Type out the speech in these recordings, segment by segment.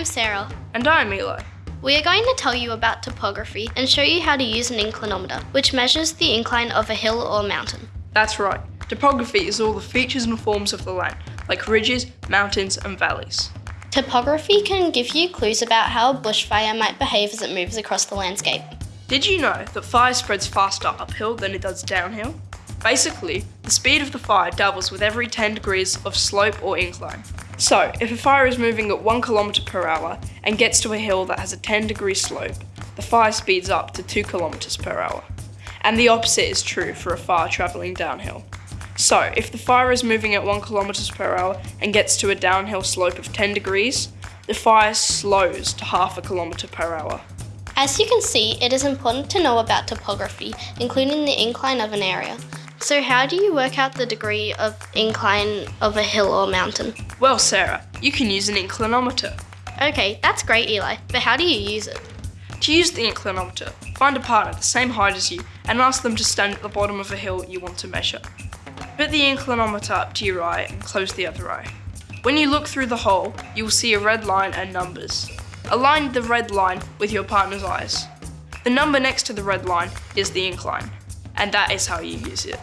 I'm Sarah. And I'm Eli. We are going to tell you about topography and show you how to use an inclinometer, which measures the incline of a hill or mountain. That's right. Topography is all the features and forms of the land, like ridges, mountains, and valleys. Topography can give you clues about how a bushfire might behave as it moves across the landscape. Did you know that fire spreads faster uphill than it does downhill? Basically, the speed of the fire doubles with every 10 degrees of slope or incline. So, if a fire is moving at 1 km per hour and gets to a hill that has a 10 degree slope, the fire speeds up to 2 km per hour. And the opposite is true for a fire travelling downhill. So, if the fire is moving at 1 km per hour and gets to a downhill slope of 10 degrees, the fire slows to half a kilometre per hour. As you can see, it is important to know about topography, including the incline of an area. So how do you work out the degree of incline of a hill or mountain? Well, Sarah, you can use an inclinometer. Okay, that's great, Eli, but how do you use it? To use the inclinometer, find a partner the same height as you and ask them to stand at the bottom of a hill you want to measure. Put the inclinometer up to your eye and close the other eye. When you look through the hole, you will see a red line and numbers. Align the red line with your partner's eyes. The number next to the red line is the incline, and that is how you use it.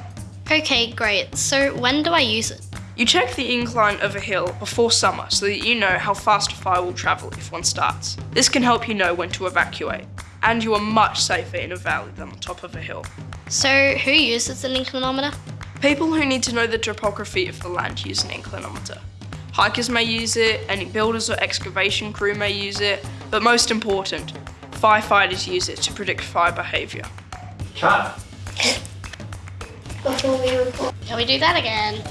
Okay, great. So when do I use it? You check the incline of a hill before summer so that you know how fast a fire will travel if one starts. This can help you know when to evacuate, and you are much safer in a valley than on top of a hill. So who uses an inclinometer? People who need to know the topography of the land use an inclinometer. Hikers may use it, any builders or excavation crew may use it, but most important, firefighters use it to predict fire behaviour. Cut. Before we record. Can we do that again?